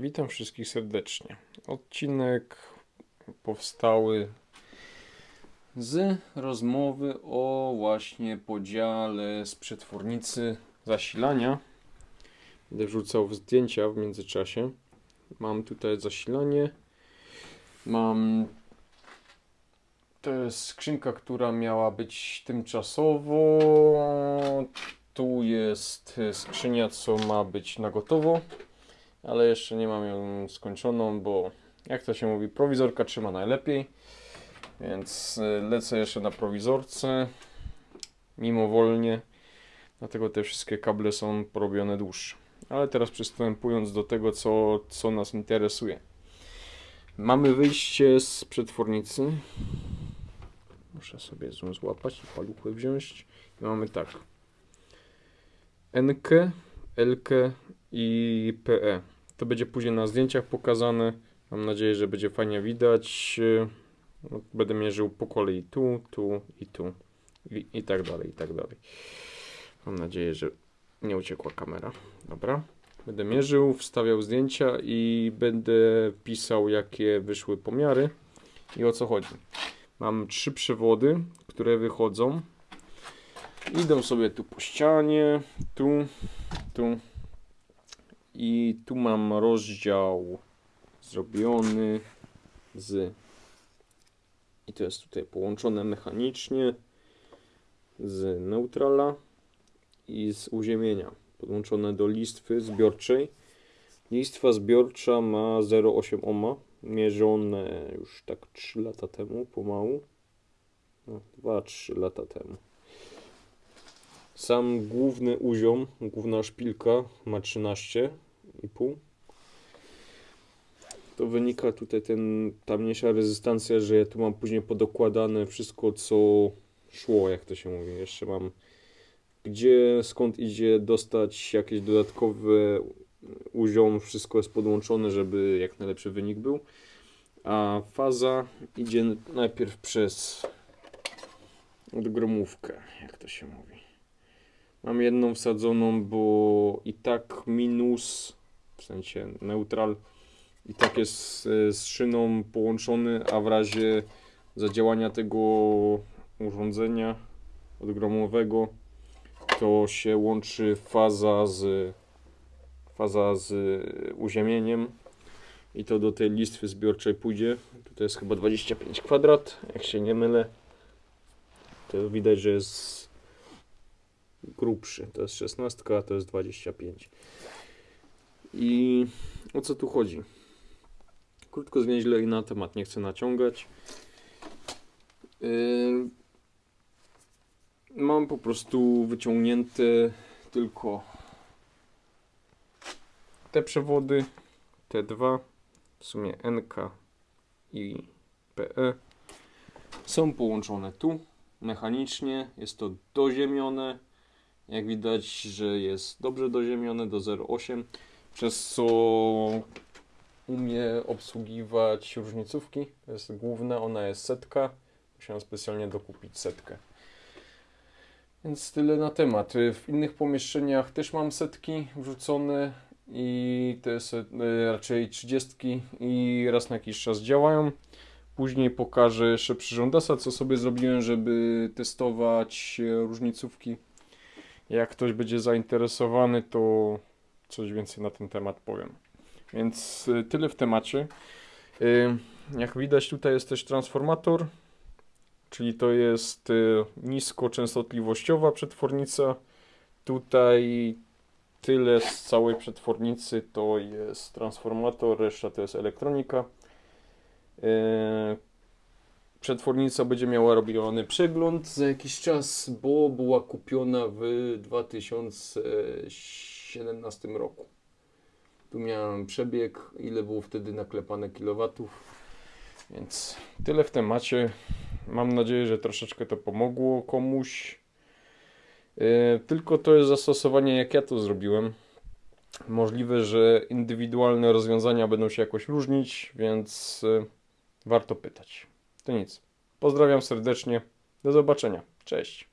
Witam wszystkich serdecznie. Odcinek powstały z rozmowy o właśnie podziale z przetwornicy zasilania. Będę wrzucał zdjęcia w międzyczasie. Mam tutaj zasilanie. Mam to jest skrzynka, która miała być tymczasowo. Tu jest skrzynia, co ma być na gotowo, ale jeszcze nie mam ją skończoną, bo jak to się mówi, prowizorka trzyma najlepiej. Więc y, lecę jeszcze na prowizorce, mimowolnie. Dlatego te wszystkie kable są porobione dłuższe. Ale teraz przystępując do tego, co, co nas interesuje. Mamy wyjście z przetwornicy. Muszę sobie zoom złapać i paluchy wziąć. I mamy tak. NK, LK i PE. To będzie później na zdjęciach pokazane. Mam nadzieję, że będzie fajnie widać. No, Będę mierzył po kolei tu, tu i tu. I, I tak dalej, i tak dalej. Mam nadzieję, że nie uciekła kamera. Dobra. Będę mierzył, wstawiał zdjęcia i będę pisał, jakie wyszły pomiary i o co chodzi. Mam trzy przewody, które wychodzą. Idą sobie tu po ścianie, tu, tu. I tu mam rozdział zrobiony z. I to jest tutaj połączone mechanicznie z neutrala i z uziemienia. Podłączone do listwy zbiorczej. Listwa zbiorcza ma 0,8 ohma. Mierzone już tak 3 lata temu, pomału. No, 2-3 lata temu. Sam główny uziom, główna szpilka ma 13,5. To wynika tutaj ten, ta mniejsza rezystancja, że ja tu mam później podokładane wszystko, co szło, jak to się mówi. Jeszcze mam gdzie, skąd idzie dostać jakieś dodatkowe uziom, wszystko jest podłączone, żeby jak najlepszy wynik był. A faza idzie najpierw przez odgromówkę, jak to się mówi. Mam jedną wsadzoną, bo i tak minus, w sensie neutral, i tak jest z szyną połączony, a w razie zadziałania tego urządzenia odgromowego to się łączy faza z faza z uziemieniem i to do tej listwy zbiorczej pójdzie. Tutaj jest chyba 25 kwadrat, jak się nie mylę. To widać, że jest grubszy. To jest 16, a to jest 25. I o co tu chodzi? Krótko, zwięźle i na temat nie chcę naciągać. Yy, mam po prostu wyciągnięte tylko te przewody, te dwa, w sumie NK i PE, są połączone tu mechanicznie. Jest to doziemione. Jak widać, że jest dobrze doziemione do 0,8, przez co umie obsługiwać różnicówki. To jest główna, ona jest setka. Musiałem specjalnie dokupić setkę. Więc tyle na temat. W innych pomieszczeniach też mam setki wrzucone i te jest raczej 30 i raz na jakiś czas działają. Później pokażę jeszcze przyrządasa, co sobie zrobiłem, żeby testować różnicówki. Jak ktoś będzie zainteresowany, to coś więcej na ten temat powiem. Więc y, tyle w temacie. Y, Jak widać, tutaj jest też transformator, czyli to jest y, niskoczęstotliwościowa przetwornica. Tutaj tyle z całej przetwornicy to jest transformator, reszta to jest elektronika. Przetwornica będzie miała robiony przegląd za jakiś czas, bo była kupiona w 2017 roku. Tu miałem przebieg, ile było wtedy naklepane kilowatów. Więc tyle w temacie. Mam nadzieję, że troszeczkę to pomogło komuś. E, Tylko to jest zastosowanie, jak ja to zrobiłem. Możliwe, że indywidualne rozwiązania będą się jakoś różnić, więc e, warto pytać. To nic. Pozdrawiam serdecznie. Do zobaczenia. Cześć.